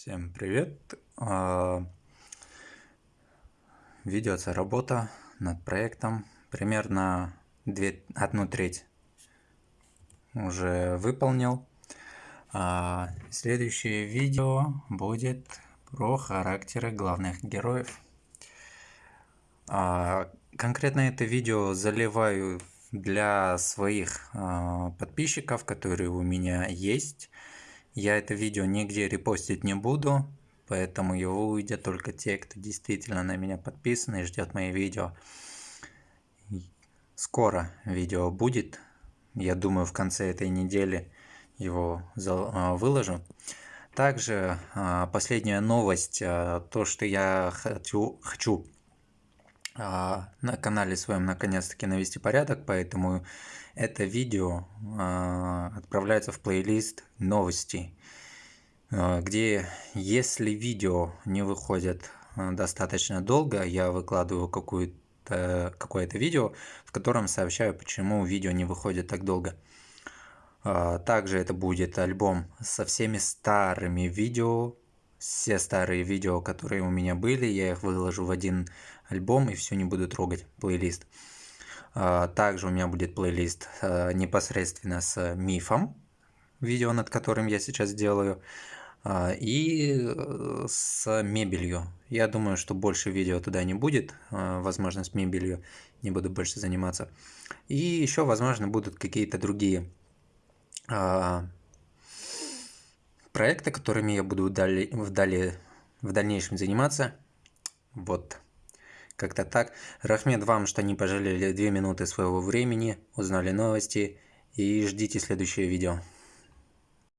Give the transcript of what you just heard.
Всем привет! А, Ведется работа над проектом. Примерно две, одну треть уже выполнил. А, Следующее видео будет про характеры главных героев. А, Конкретно это видео заливаю для своих подписчиков, которые у меня есть. Я это видео нигде репостить не буду, поэтому его увидят только те, кто действительно на меня подписан и ждет мои видео. Скоро видео будет, я думаю в конце этой недели его а, выложу. Также а, последняя новость, а, то что я хочу, хочу на канале своем наконец-таки навести порядок, поэтому это видео отправляется в плейлист новости, где если видео не выходит достаточно долго, я выкладываю какое-то какое-то видео, в котором сообщаю, почему видео не выходит так долго. Также это будет альбом со всеми старыми видео, все старые видео, которые у меня были, я их выложу в один альбом и все не буду трогать, плейлист. А, также у меня будет плейлист а, непосредственно с мифом, видео над которым я сейчас делаю, а, и э, с мебелью. Я думаю, что больше видео туда не будет, возможно, с мебелью не буду больше заниматься. И еще, возможно, будут какие-то другие проекты, которыми я буду вдали, вдали, в дальнейшем заниматься. Вот. Как-то так. Рахмет вам, что не пожалели 2 минуты своего времени, узнали новости и ждите следующее видео.